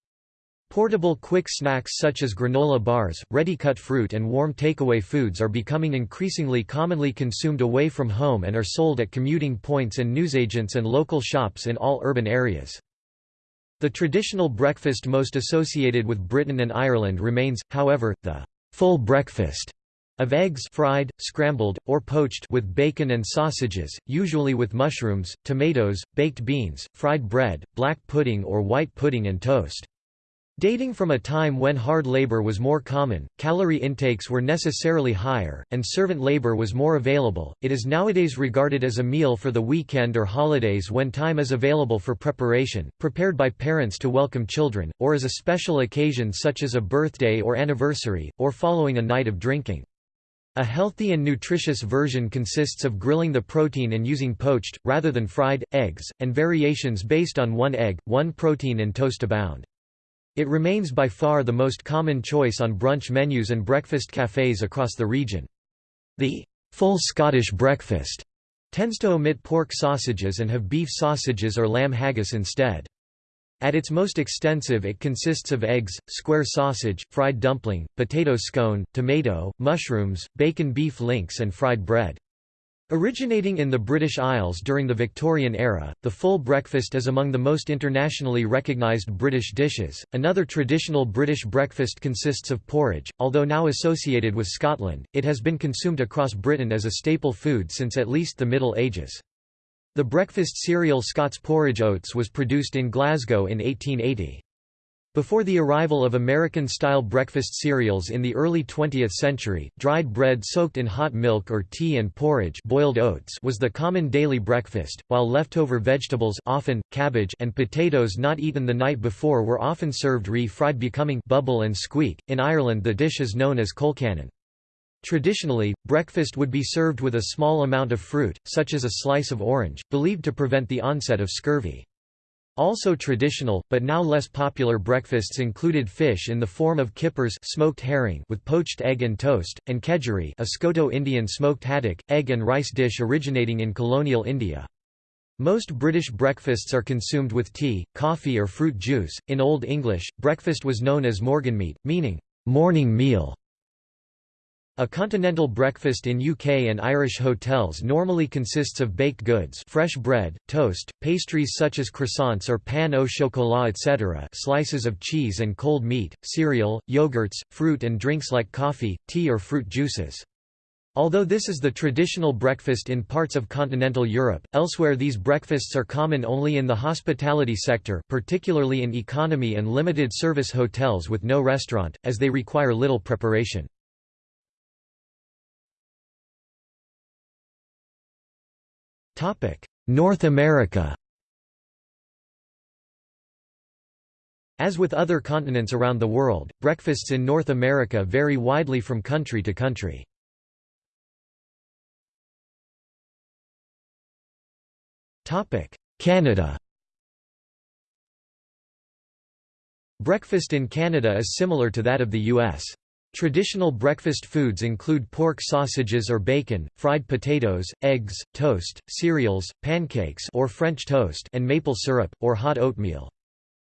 Portable quick snacks such as granola bars, ready-cut fruit and warm takeaway foods are becoming increasingly commonly consumed away from home and are sold at commuting points and newsagents and local shops in all urban areas. The traditional breakfast most associated with Britain and Ireland remains, however, the full breakfast of eggs fried, scrambled, or poached with bacon and sausages, usually with mushrooms, tomatoes, baked beans, fried bread, black pudding or white pudding and toast. Dating from a time when hard labor was more common, calorie intakes were necessarily higher, and servant labor was more available, it is nowadays regarded as a meal for the weekend or holidays when time is available for preparation, prepared by parents to welcome children, or as a special occasion such as a birthday or anniversary, or following a night of drinking. A healthy and nutritious version consists of grilling the protein and using poached, rather than fried, eggs, and variations based on one egg, one protein and toast abound. It remains by far the most common choice on brunch menus and breakfast cafes across the region. The full Scottish breakfast tends to omit pork sausages and have beef sausages or lamb haggis instead. At its most extensive it consists of eggs, square sausage, fried dumpling, potato scone, tomato, mushrooms, bacon beef links and fried bread. Originating in the British Isles during the Victorian era, the full breakfast is among the most internationally recognised British dishes. Another traditional British breakfast consists of porridge, although now associated with Scotland, it has been consumed across Britain as a staple food since at least the Middle Ages. The breakfast cereal Scots porridge oats was produced in Glasgow in 1880. Before the arrival of American-style breakfast cereals in the early 20th century, dried bread soaked in hot milk or tea and porridge boiled oats was the common daily breakfast, while leftover vegetables often, cabbage and potatoes not eaten the night before were often served re-fried becoming bubble and squeak. In Ireland the dish is known as colcannon. Traditionally, breakfast would be served with a small amount of fruit, such as a slice of orange, believed to prevent the onset of scurvy. Also traditional, but now less popular breakfasts included fish in the form of kippers smoked herring with poached egg and toast, and kedgeree a Scoto-Indian smoked haddock, egg and rice dish originating in colonial India. Most British breakfasts are consumed with tea, coffee or fruit juice. In Old English, breakfast was known as morgenmete, meaning morning meal. A continental breakfast in UK and Irish hotels normally consists of baked goods fresh bread, toast, pastries such as croissants or pain au chocolat etc. slices of cheese and cold meat, cereal, yogurts, fruit and drinks like coffee, tea or fruit juices. Although this is the traditional breakfast in parts of continental Europe, elsewhere these breakfasts are common only in the hospitality sector particularly in economy and limited service hotels with no restaurant, as they require little preparation. North America As with other continents around the world, breakfasts in North America vary widely from country to country. Canada Breakfast in Canada is similar to that of the U.S. Traditional breakfast foods include pork sausages or bacon, fried potatoes, eggs, toast, cereals, pancakes or French toast and maple syrup, or hot oatmeal.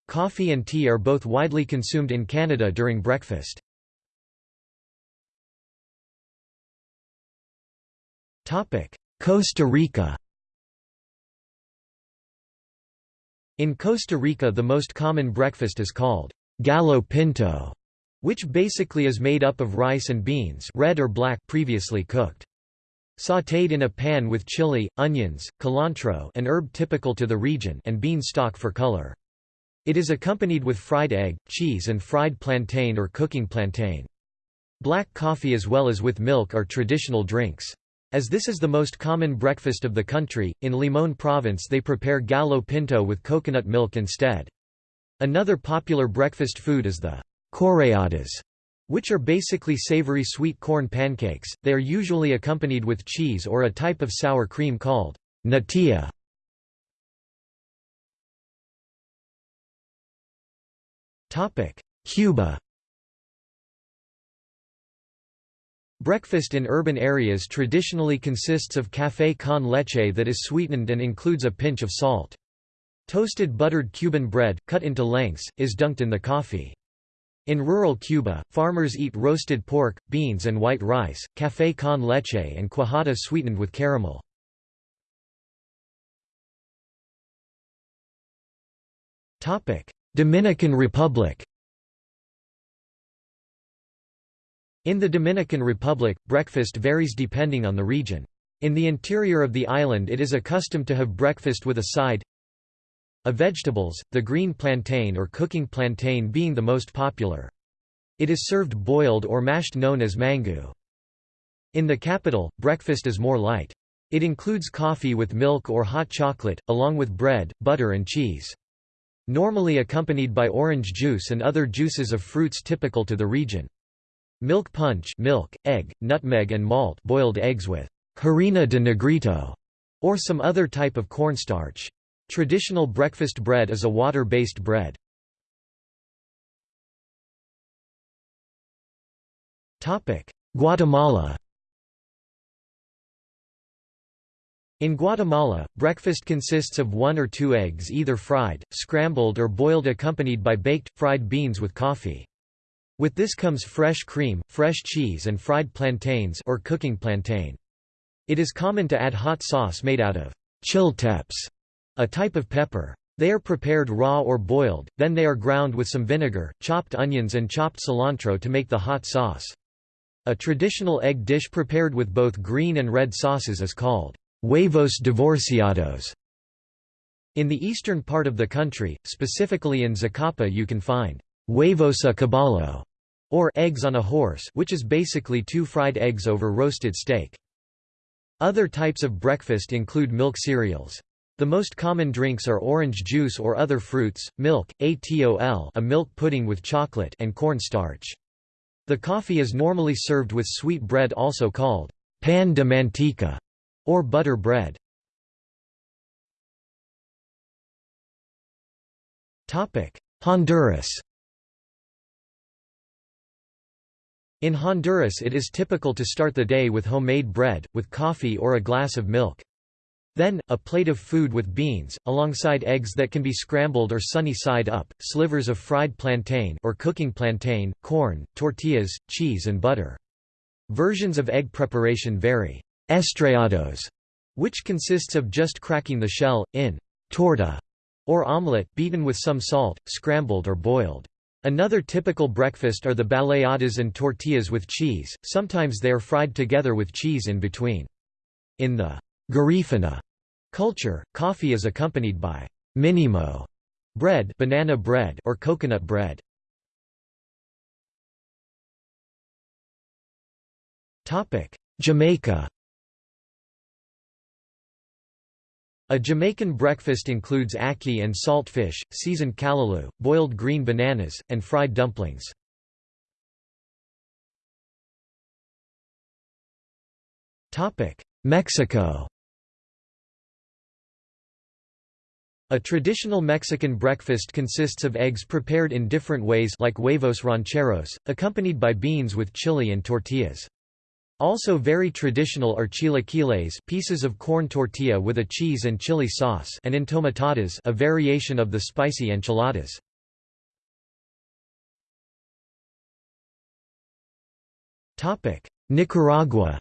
Coffee and tea are both widely consumed in Canada during breakfast. Costa Rica In Costa Rica the most common breakfast is called gallo pinto which basically is made up of rice and beans red or black previously cooked. sautéed in a pan with chili, onions, cilantro an herb typical to the region and bean stock for color. It is accompanied with fried egg, cheese and fried plantain or cooking plantain. Black coffee as well as with milk are traditional drinks. As this is the most common breakfast of the country, in Limón province they prepare gallo pinto with coconut milk instead. Another popular breakfast food is the chorreadas, which are basically savory sweet corn pancakes. They are usually accompanied with cheese or a type of sour cream called natilla. Topic: Cuba Breakfast in urban areas traditionally consists of café con leche that is sweetened and includes a pinch of salt. Toasted buttered Cuban bread, cut into lengths, is dunked in the coffee. In rural Cuba, farmers eat roasted pork, beans and white rice, café con leche and cuajada sweetened with caramel. Dominican Republic In the Dominican Republic, breakfast varies depending on the region. In the interior of the island it is accustomed to have breakfast with a side of vegetables, the green plantain or cooking plantain being the most popular. It is served boiled or mashed known as mangú. In the capital, breakfast is more light. It includes coffee with milk or hot chocolate, along with bread, butter and cheese. Normally accompanied by orange juice and other juices of fruits typical to the region. Milk punch milk, egg, nutmeg and malt boiled eggs with harina de negrito or some other type of cornstarch. Traditional breakfast bread is a water-based bread. Guatemala In Guatemala, breakfast consists of one or two eggs either fried, scrambled or boiled accompanied by baked, fried beans with coffee. With this comes fresh cream, fresh cheese and fried plantains or cooking plantain. It is common to add hot sauce made out of chiltepes, a type of pepper. They are prepared raw or boiled, then they are ground with some vinegar, chopped onions and chopped cilantro to make the hot sauce. A traditional egg dish prepared with both green and red sauces is called huevos divorciados. In the eastern part of the country, specifically in Zacapa you can find huevos a caballo, or eggs on a horse which is basically two fried eggs over roasted steak. Other types of breakfast include milk cereals. The most common drinks are orange juice or other fruits, milk, atol a milk pudding with chocolate and corn starch. The coffee is normally served with sweet bread also called pan de manteca or butter bread. Honduras In Honduras it is typical to start the day with homemade bread, with coffee or a glass of milk. Then, a plate of food with beans, alongside eggs that can be scrambled or sunny side up, slivers of fried plantain or cooking plantain, corn, tortillas, cheese and butter. Versions of egg preparation vary. Estrellados, which consists of just cracking the shell, in torta, or omelette, beaten with some salt, scrambled or boiled. Another typical breakfast are the baleadas and tortillas with cheese, sometimes they are fried together with cheese in between. In the garifuna culture, coffee is accompanied by minimo bread, banana bread or coconut bread. Topic: Jamaica A Jamaican breakfast includes ackee and saltfish, seasoned callaloo, boiled green bananas, and fried dumplings. Mexico A traditional Mexican breakfast consists of eggs prepared in different ways like huevos rancheros, accompanied by beans with chili and tortillas. Also very traditional are chilaquiles pieces of corn tortilla with a cheese and chili sauce and entomatadas a variation of the spicy enchiladas. Nicaragua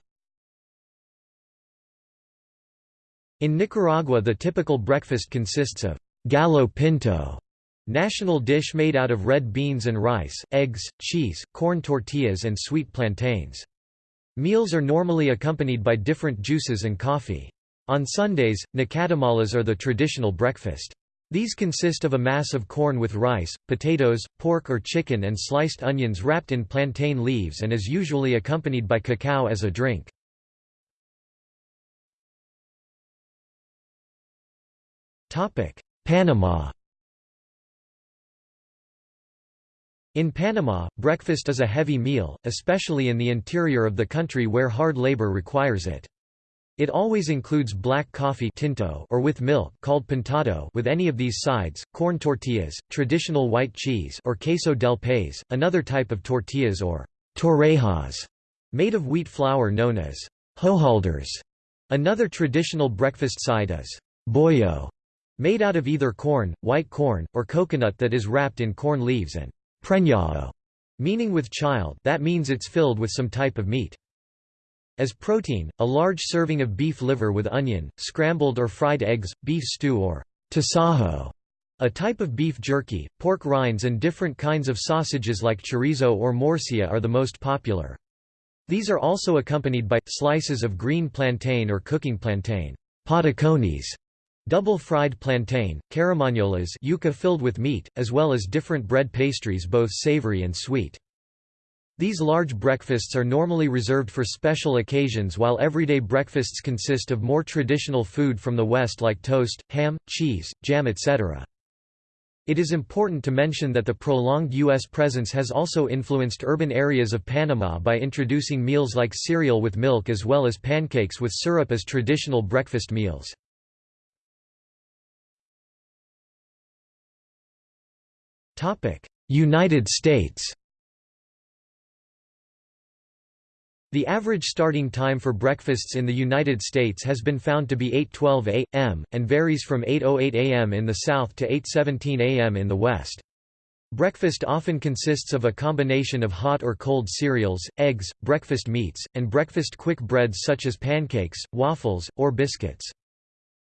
In Nicaragua the typical breakfast consists of gallo pinto, national dish made out of red beans and rice, eggs, cheese, corn tortillas and sweet plantains. Meals are normally accompanied by different juices and coffee. On Sundays, nacatamales are the traditional breakfast. These consist of a mass of corn with rice, potatoes, pork or chicken and sliced onions wrapped in plantain leaves and is usually accompanied by cacao as a drink. Panama In Panama, breakfast is a heavy meal, especially in the interior of the country where hard labor requires it. It always includes black coffee tinto or with milk called pintado with any of these sides, corn tortillas, traditional white cheese or queso del país, another type of tortillas or torrejas, made of wheat flour known as hojaldres. Another traditional breakfast side is bollo, made out of either corn, white corn, or coconut that is wrapped in corn leaves and preñado, meaning with child that means it's filled with some type of meat. As protein, a large serving of beef liver with onion, scrambled or fried eggs, beef stew or tasajo, a type of beef jerky, pork rinds and different kinds of sausages like chorizo or morcilla are the most popular. These are also accompanied by, slices of green plantain or cooking plantain patacones, double-fried plantain, carimañolas yuca filled with meat, as well as different bread pastries both savory and sweet. These large breakfasts are normally reserved for special occasions while everyday breakfasts consist of more traditional food from the West like toast, ham, cheese, jam etc. It is important to mention that the prolonged U.S. presence has also influenced urban areas of Panama by introducing meals like cereal with milk as well as pancakes with syrup as traditional breakfast meals. United States The average starting time for breakfasts in the United States has been found to be 8.12 a.m., and varies from 8.08 a.m. in the South to 8.17 a.m. in the West. Breakfast often consists of a combination of hot or cold cereals, eggs, breakfast meats, and breakfast quick breads such as pancakes, waffles, or biscuits.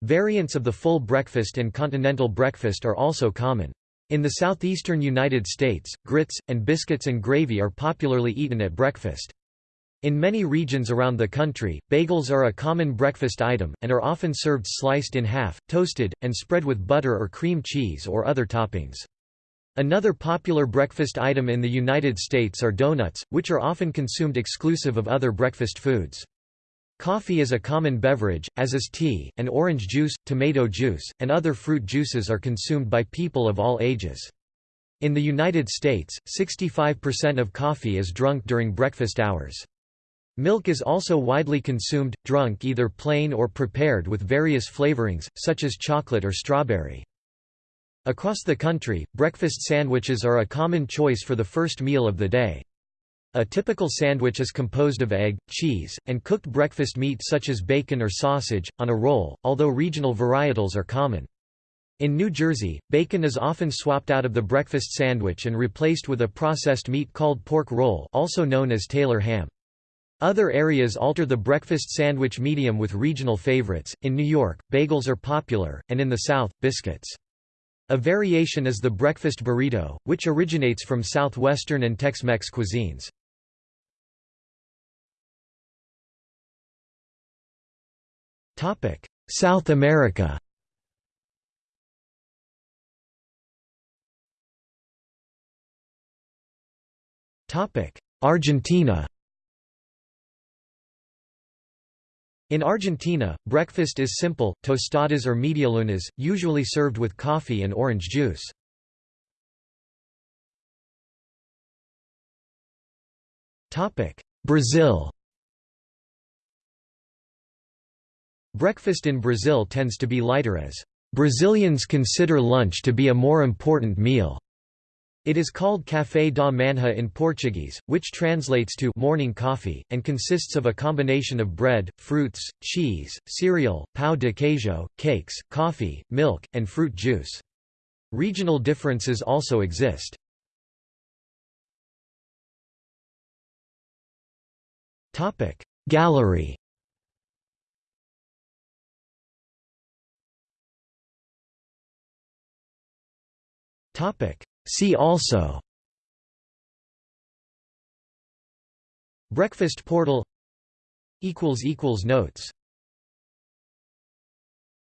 Variants of the full breakfast and continental breakfast are also common. In the southeastern United States, grits, and biscuits and gravy are popularly eaten at breakfast. In many regions around the country, bagels are a common breakfast item, and are often served sliced in half, toasted, and spread with butter or cream cheese or other toppings. Another popular breakfast item in the United States are donuts, which are often consumed exclusive of other breakfast foods. Coffee is a common beverage, as is tea, and orange juice, tomato juice, and other fruit juices are consumed by people of all ages. In the United States, 65% of coffee is drunk during breakfast hours. Milk is also widely consumed, drunk either plain or prepared with various flavorings, such as chocolate or strawberry. Across the country, breakfast sandwiches are a common choice for the first meal of the day. A typical sandwich is composed of egg, cheese, and cooked breakfast meat such as bacon or sausage, on a roll, although regional varietals are common. In New Jersey, bacon is often swapped out of the breakfast sandwich and replaced with a processed meat called pork roll also known as Taylor ham. Other areas alter the breakfast sandwich medium with regional favorites. In New York, bagels are popular, and in the South, biscuits. A variation is the breakfast burrito, which originates from southwestern and Tex-Mex cuisines. Topic: South America. Topic: Argentina. In Argentina, breakfast is simple, tostadas or medialunas, usually served with coffee and orange juice. Brazil Breakfast in Brazil tends to be lighter as Brazilians consider lunch to be a more important meal. It is called café da manhã in Portuguese, which translates to morning coffee, and consists of a combination of bread, fruits, cheese, cereal, pão de queijo, cakes, coffee, milk, and fruit juice. Regional differences also exist. Gallery See also. Breakfast portal. Notes